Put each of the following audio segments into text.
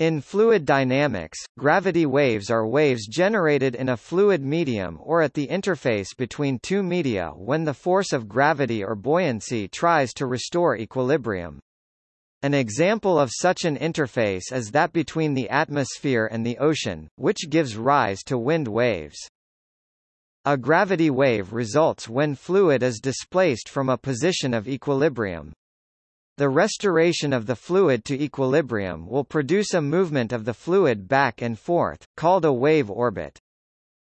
In fluid dynamics, gravity waves are waves generated in a fluid medium or at the interface between two media when the force of gravity or buoyancy tries to restore equilibrium. An example of such an interface is that between the atmosphere and the ocean, which gives rise to wind waves. A gravity wave results when fluid is displaced from a position of equilibrium. The restoration of the fluid to equilibrium will produce a movement of the fluid back and forth, called a wave orbit.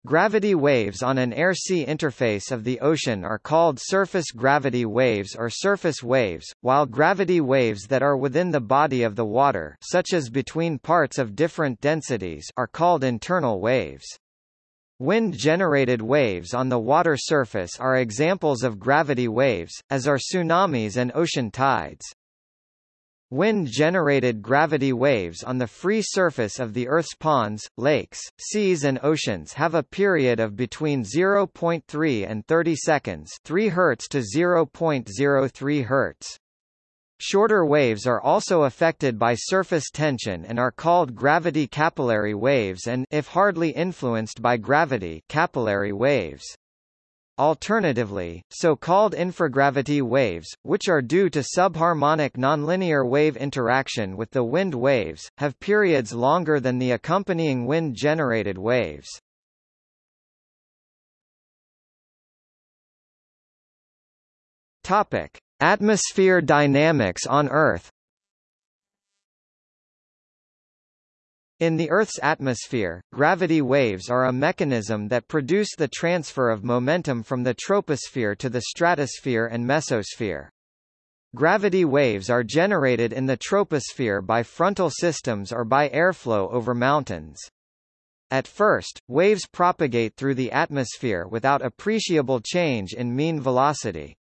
Gravity waves on an air-sea interface of the ocean are called surface gravity waves or surface waves, while gravity waves that are within the body of the water such as between parts of different densities are called internal waves. Wind-generated waves on the water surface are examples of gravity waves, as are tsunamis and ocean tides. Wind-generated gravity waves on the free surface of the Earth's ponds, lakes, seas and oceans have a period of between 0.3 and 30 seconds 3 Hz to 0.03 Hz. Shorter waves are also affected by surface tension and are called gravity capillary waves and if hardly influenced by gravity capillary waves. Alternatively, so-called infragravity waves, which are due to subharmonic nonlinear wave interaction with the wind waves, have periods longer than the accompanying wind-generated waves. Topic: Atmosphere dynamics on Earth In the Earth's atmosphere, gravity waves are a mechanism that produce the transfer of momentum from the troposphere to the stratosphere and mesosphere. Gravity waves are generated in the troposphere by frontal systems or by airflow over mountains. At first, waves propagate through the atmosphere without appreciable change in mean velocity.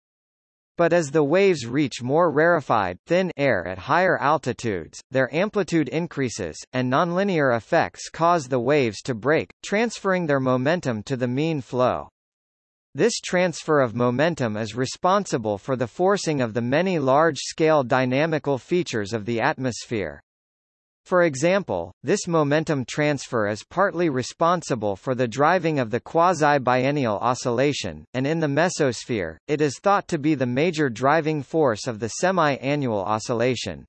But as the waves reach more rarefied thin air at higher altitudes, their amplitude increases, and nonlinear effects cause the waves to break, transferring their momentum to the mean flow. This transfer of momentum is responsible for the forcing of the many large-scale dynamical features of the atmosphere. For example, this momentum transfer is partly responsible for the driving of the quasi-biennial oscillation, and in the mesosphere, it is thought to be the major driving force of the semi-annual oscillation.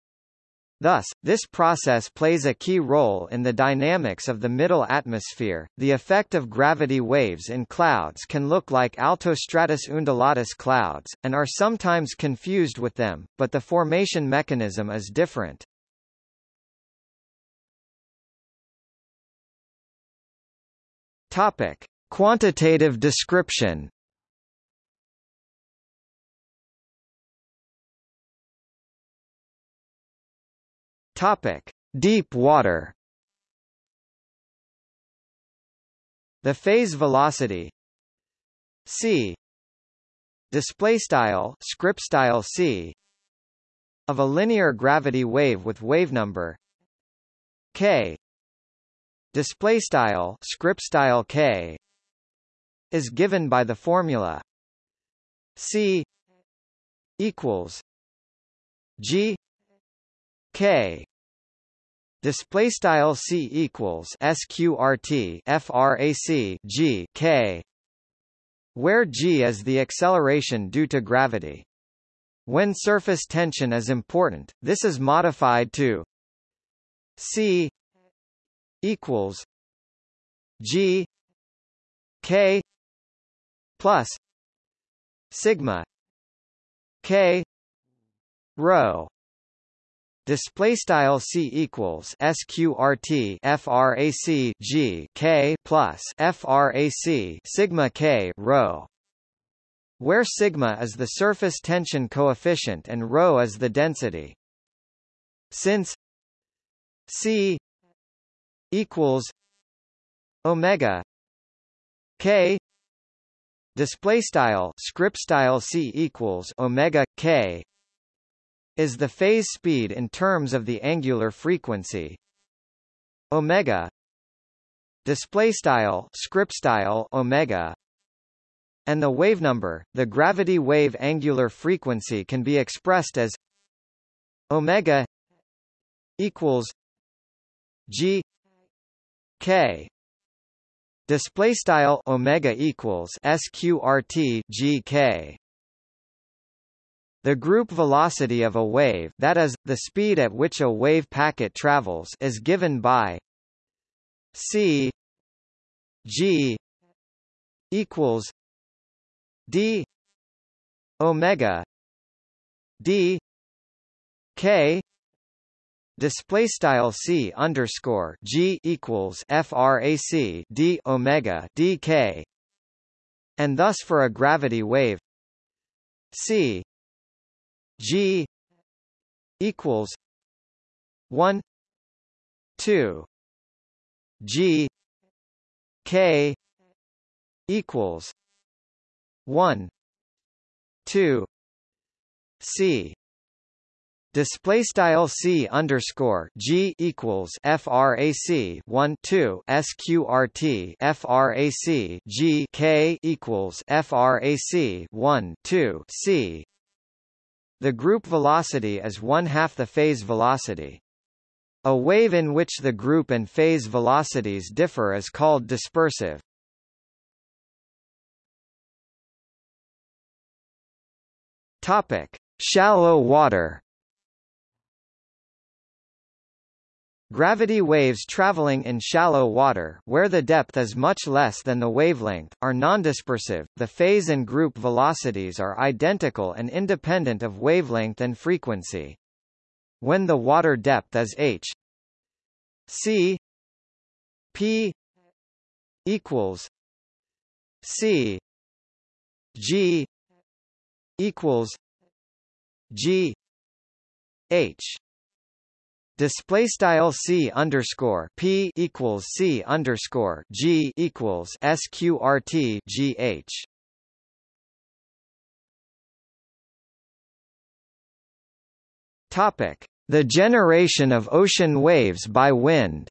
Thus, this process plays a key role in the dynamics of the middle atmosphere. The effect of gravity waves in clouds can look like altostratus undulatus clouds, and are sometimes confused with them, but the formation mechanism is different. Topic: Quantitative description. Topic: Deep water. The phase velocity. C. Display style script style c. Of a linear gravity wave with wave number. K display style script style k is given by the formula c equals g k. Display style c equals sqrt frac g k where g is the acceleration due to gravity. When surface tension is important this is modified to c equals G K plus sigma K rho Display style c equals sqrt frac g k plus frac sigma k rho, where sigma is the surface tension coefficient and rho is the density. Since c equals omega k display style script style c equals omega k is the phase speed in terms of the angular frequency. Omega display style script style omega and the wave number the gravity wave angular frequency can be expressed as omega equals g k. Display style omega equals sqrt gk the group velocity of a wave that is, the speed at which a wave packet travels is given by c g equals d omega d k display style c underscore g equals frac d omega dk and thus for a gravity wave c G equals one two G K equals one two C Display style c underscore g equals frac 1 2 sqrt frac g k equals frac 1 2 c the group velocity is one-half the phase velocity. A wave in which the group and phase velocities differ is called dispersive. Topic: Shallow water. Gravity waves traveling in shallow water where the depth is much less than the wavelength, are nondispersive. The phase and group velocities are identical and independent of wavelength and frequency. When the water depth is h c p equals c g equals g h Display style c underscore p equals c underscore g equals sqrt gh. Topic: The generation of ocean waves by wind.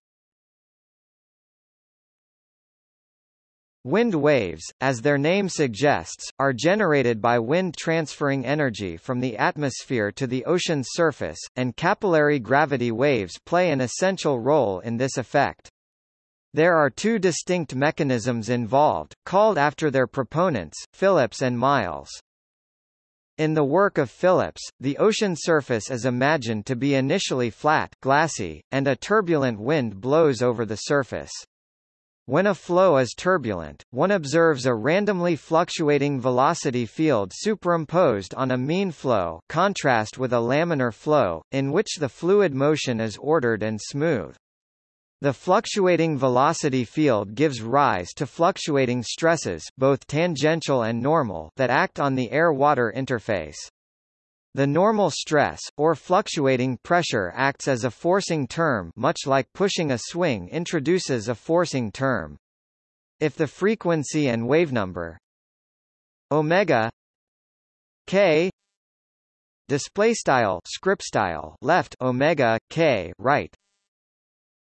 Wind waves, as their name suggests, are generated by wind transferring energy from the atmosphere to the ocean's surface, and capillary gravity waves play an essential role in this effect. There are two distinct mechanisms involved, called after their proponents, Phillips and Miles. In the work of Phillips, the ocean surface is imagined to be initially flat glassy, and a turbulent wind blows over the surface. When a flow is turbulent, one observes a randomly fluctuating velocity field superimposed on a mean flow contrast with a laminar flow, in which the fluid motion is ordered and smooth. The fluctuating velocity field gives rise to fluctuating stresses both tangential and normal that act on the air-water interface. The normal stress, or fluctuating pressure acts as a forcing term much like pushing a swing introduces a forcing term. If the frequency and wavenumber omega k display style script style left omega k right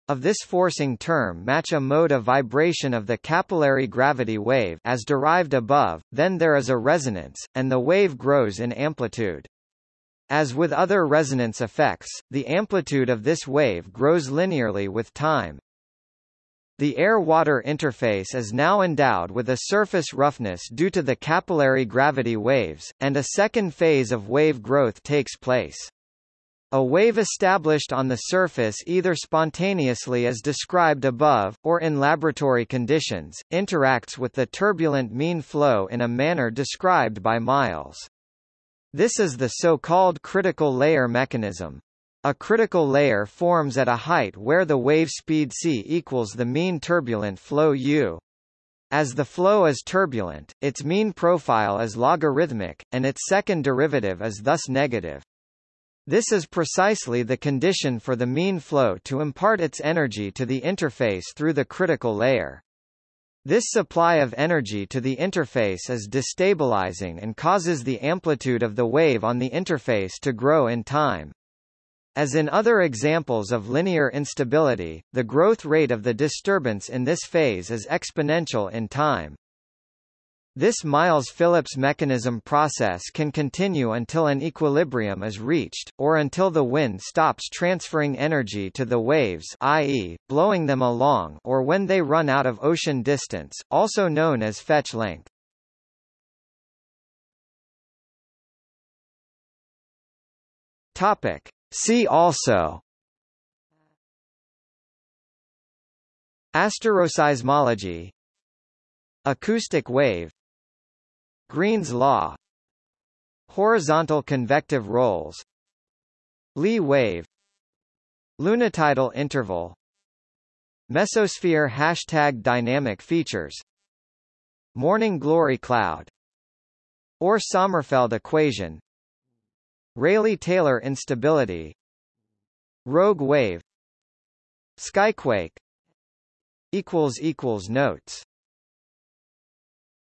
of this forcing term match a mode of vibration of the capillary gravity wave as derived above, then there is a resonance, and the wave grows in amplitude. As with other resonance effects, the amplitude of this wave grows linearly with time. The air-water interface is now endowed with a surface roughness due to the capillary gravity waves, and a second phase of wave growth takes place. A wave established on the surface either spontaneously as described above, or in laboratory conditions, interacts with the turbulent mean flow in a manner described by Miles. This is the so-called critical layer mechanism. A critical layer forms at a height where the wave speed c equals the mean turbulent flow u. As the flow is turbulent, its mean profile is logarithmic, and its second derivative is thus negative. This is precisely the condition for the mean flow to impart its energy to the interface through the critical layer. This supply of energy to the interface is destabilizing and causes the amplitude of the wave on the interface to grow in time. As in other examples of linear instability, the growth rate of the disturbance in this phase is exponential in time. This Miles-Phillips mechanism process can continue until an equilibrium is reached, or until the wind stops transferring energy to the waves i.e., blowing them along or when they run out of ocean distance, also known as fetch length. Topic. See also Asteroseismology Acoustic wave Green's law. Horizontal convective rolls. Lee wave. Lunitidal interval. Mesosphere hashtag dynamic features. Morning glory cloud. Orr Sommerfeld equation. Rayleigh-Taylor instability. Rogue wave. Skyquake. Notes